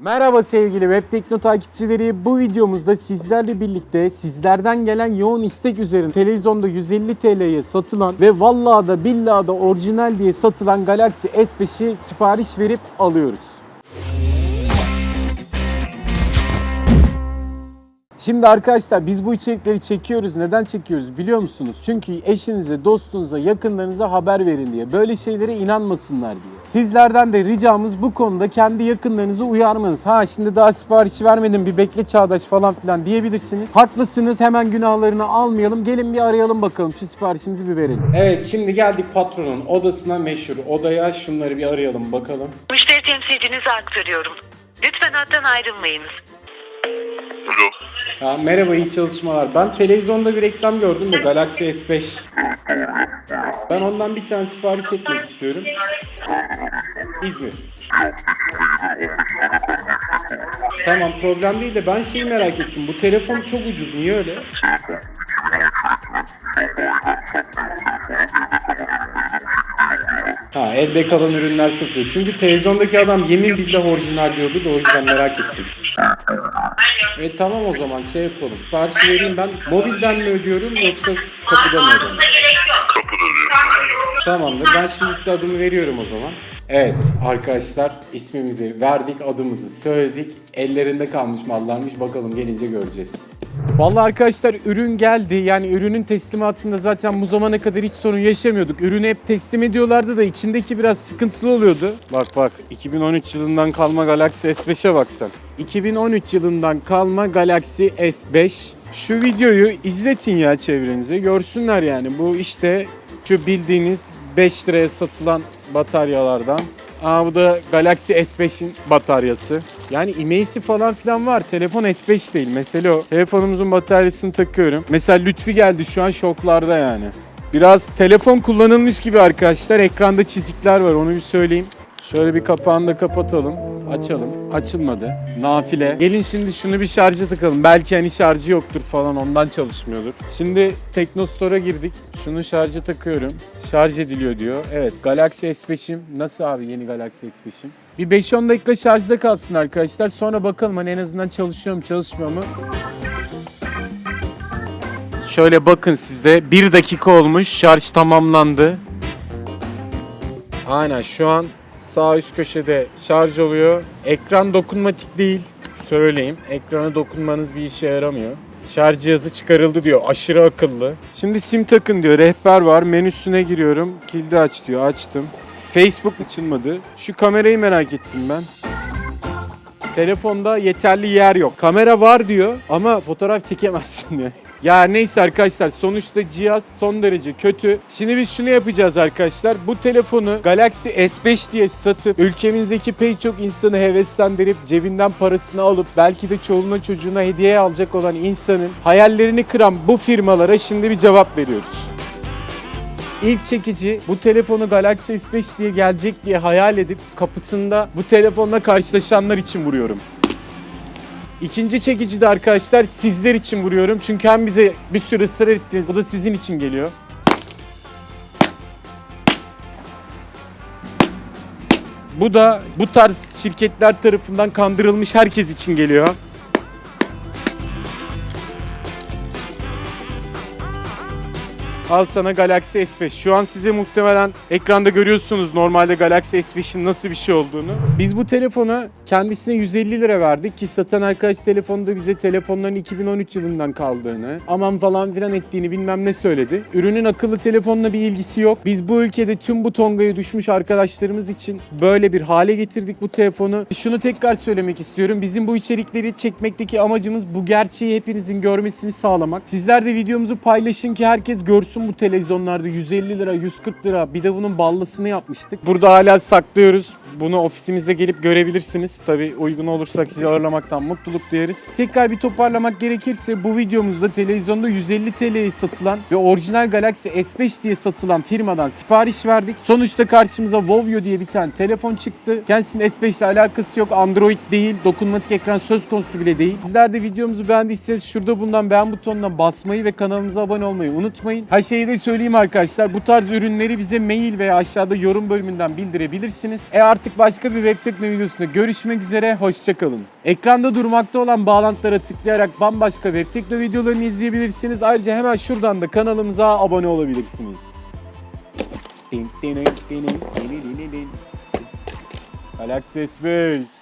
Merhaba sevgili Web Tekno takipçileri. Bu videomuzda sizlerle birlikte sizlerden gelen yoğun istek üzerine televizyonda 150 TL'ye satılan ve vallahi da billahi da orijinal diye satılan Galaxy S5'i sipariş verip alıyoruz. Şimdi arkadaşlar biz bu içerikleri çekiyoruz. Neden çekiyoruz biliyor musunuz? Çünkü eşinize, dostunuza, yakınlarınıza haber verin diye. Böyle şeylere inanmasınlar diye. Sizlerden de ricamız bu konuda kendi yakınlarınızı uyarmanız. Ha şimdi daha siparişi vermedim bir bekle Çağdaş falan filan diyebilirsiniz. Haklısınız hemen günahlarını almayalım. Gelin bir arayalım bakalım şu siparişimizi bir verelim. Evet şimdi geldik patronun odasına meşhur odaya. Şunları bir arayalım bakalım. Müşteri temsilcinize aktarıyorum. Lütfen hattan ayrılmayınız. Alo. Ha, merhaba iyi çalışmalar. Ben televizyonda bir reklam gördüm de Galaxy S5. Ben ondan bir tane sipariş etmek istiyorum. İzmir. Tamam problem değil de ben şeyi merak ettim. Bu telefon çok ucuz. Niye öyle? Ha elde kalan ürünler satıyor. Çünkü televizyondaki adam yemin billah orijinal diyordu da o yüzden merak ettim. E tamam o zaman şey yapalım. Siparişi vereyim ben. Mobilden mi ödüyorum yoksa kapıda mı ödüyorum? Kapıda diyor. Tamamdır. Ben şimdi size adımı veriyorum o zaman. Evet arkadaşlar ismimizi verdik, adımızı söyledik. Ellerinde kalmış mallarmış. Bakalım gelince göreceğiz. Vallahi arkadaşlar ürün geldi. Yani ürünün teslimatında zaten bu zamana kadar hiç sorun yaşamıyorduk. Ürünü hep teslim ediyorlardı da içindeki biraz sıkıntılı oluyordu. Bak bak 2013 yılından kalma Galaxy S5'e baksan. 2013 yılından kalma Galaxy S5. Şu videoyu izletin ya çevrenize. Görsünler yani. Bu işte şu bildiğiniz 5 liraya satılan bataryalardan. Aa bu da Galaxy S5'in bataryası. Yani imeysi falan filan var. Telefon S5 değil. Mesele o. Telefonumuzun bataryasını takıyorum. Mesela Lütfi geldi şu an şoklarda yani. Biraz telefon kullanılmış gibi arkadaşlar. Ekranda çizikler var onu bir söyleyeyim. Şöyle bir kapağını da kapatalım. Açalım. Açılmadı. Nafile. Gelin şimdi şunu bir şarja takalım. Belki hani şarjı yoktur falan ondan çalışmıyordur. Şimdi Teknostore'a girdik. Şunu şarja takıyorum. Şarj ediliyor diyor. Evet Galaxy S5'im. Nasıl abi yeni Galaxy S5'im? Bir 5-10 dakika şarjda kalsın arkadaşlar. Sonra bakalım hani en azından çalışıyor mu çalışmıyor mu? Şöyle bakın sizde 1 dakika olmuş. Şarj tamamlandı. Aynen şu an sağ üst köşede şarj oluyor. Ekran dokunmatik değil. Söyleyeyim. Ekrana dokunmanız bir işe yaramıyor. Şarj cihazı çıkarıldı diyor. Aşırı akıllı. Şimdi sim takın diyor. Rehber var. Menüsüne giriyorum. Kilidi aç diyor. Açtım. Facebook açılmadı. Şu kamerayı merak ettim ben. Telefonda yeterli yer yok. Kamera var diyor ama fotoğraf çekemezsin diyor. Ya neyse arkadaşlar sonuçta cihaz son derece kötü. Şimdi biz şunu yapacağız arkadaşlar. Bu telefonu Galaxy S5 diye satıp ülkemizdeki pek çok insanı heveslendirip cebinden parasını alıp belki de çoluğuna çocuğuna hediye alacak olan insanın hayallerini kıran bu firmalara şimdi bir cevap veriyoruz. İlk çekici bu telefonu Galaxy S5 diye gelecek diye hayal edip kapısında bu telefonla karşılaşanlar için vuruyorum. İkinci çekici de arkadaşlar sizler için vuruyorum. Çünkü hem bize bir sürü ısrar ettiniz. O da sizin için geliyor. Bu da bu tarz şirketler tarafından kandırılmış herkes için geliyor. Al sana Galaxy S5. Şu an size muhtemelen ekranda görüyorsunuz normalde Galaxy S5'in nasıl bir şey olduğunu. Biz bu telefona kendisine 150 lira verdik ki satan arkadaş telefonda bize telefonların 2013 yılından kaldığını, aman falan filan ettiğini bilmem ne söyledi. Ürünün akıllı telefonla bir ilgisi yok. Biz bu ülkede tüm bu tongaya düşmüş arkadaşlarımız için böyle bir hale getirdik bu telefonu. Şunu tekrar söylemek istiyorum. Bizim bu içerikleri çekmekteki amacımız bu gerçeği hepinizin görmesini sağlamak. Sizler de videomuzu paylaşın ki herkes görsün bu televizyonlarda 150 lira, 140 lira. Bir de bunun ballısını yapmıştık. Burada hala saklıyoruz. Bunu ofisimizde gelip görebilirsiniz. Tabii uygun olursak sizi ağırlamaktan mutluluk duyarız. Tekrar bir toparlamak gerekirse bu videomuzda televizyonda 150 TL'ye satılan ve orijinal Galaxy S5 diye satılan firmadan sipariş verdik. Sonuçta karşımıza Volvo diye bir tane telefon çıktı. Kendisinin S5 ile alakası yok. Android değil. Dokunmatik ekran söz konusu bile değil. Sizler de videomuzu beğendiyseniz şurada bulunan beğen butonuna basmayı ve kanalımıza abone olmayı unutmayın. Ha şeyi de söyleyeyim arkadaşlar. Bu tarz ürünleri bize mail veya aşağıda yorum bölümünden bildirebilirsiniz. E artık başka bir web tekno videosunda görüşmek üzere. Hoşçakalın. Ekranda durmakta olan bağlantılara tıklayarak bambaşka web tekno videolarını izleyebilirsiniz. Ayrıca hemen şuradan da kanalımıza abone olabilirsiniz. Galaxy S5